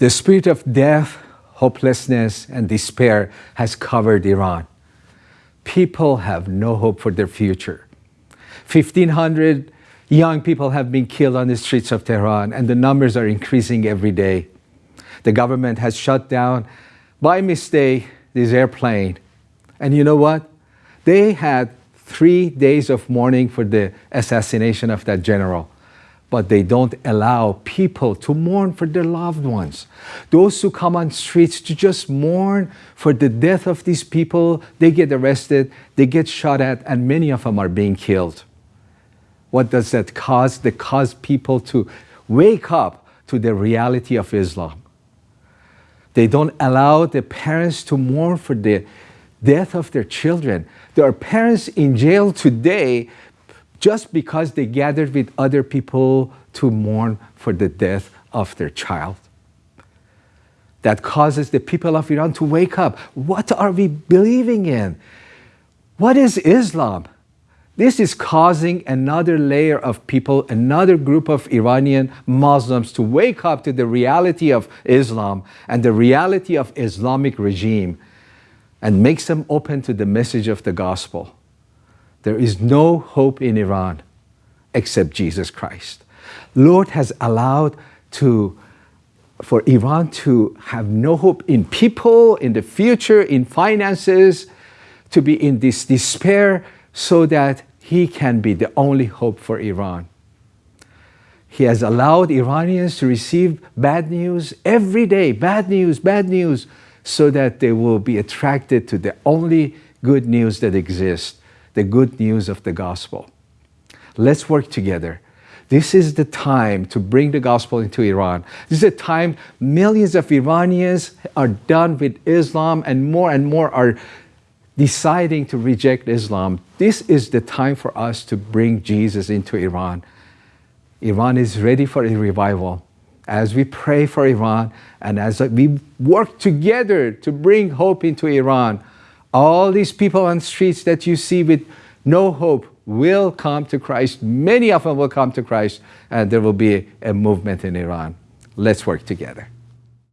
The spirit of death, hopelessness, and despair has covered Iran. People have no hope for their future. 1,500 young people have been killed on the streets of Tehran, and the numbers are increasing every day. The government has shut down, by mistake, this airplane. And you know what? They had three days of mourning for the assassination of that general. But they don't allow people to mourn for their loved ones. Those who come on streets to just mourn for the death of these people, they get arrested, they get shot at, and many of them are being killed. What does that cause? That cause people to wake up to the reality of Islam. They don't allow the parents to mourn for the death of their children. There are parents in jail today just because they gathered with other people to mourn for the death of their child. That causes the people of Iran to wake up. What are we believing in? What is Islam? This is causing another layer of people, another group of Iranian Muslims to wake up to the reality of Islam and the reality of Islamic regime and makes them open to the message of the gospel. There is no hope in Iran except Jesus Christ. Lord has allowed to for Iran to have no hope in people, in the future, in finances, to be in this despair so that he can be the only hope for Iran. He has allowed Iranians to receive bad news every day, bad news, bad news, so that they will be attracted to the only good news that exists, the good news of the gospel. Let's work together. This is the time to bring the gospel into Iran. This is a time millions of Iranians are done with Islam and more and more are deciding to reject Islam, this is the time for us to bring Jesus into Iran. Iran is ready for a revival. As we pray for Iran and as we work together to bring hope into Iran, all these people on the streets that you see with no hope will come to Christ. Many of them will come to Christ and there will be a movement in Iran. Let's work together.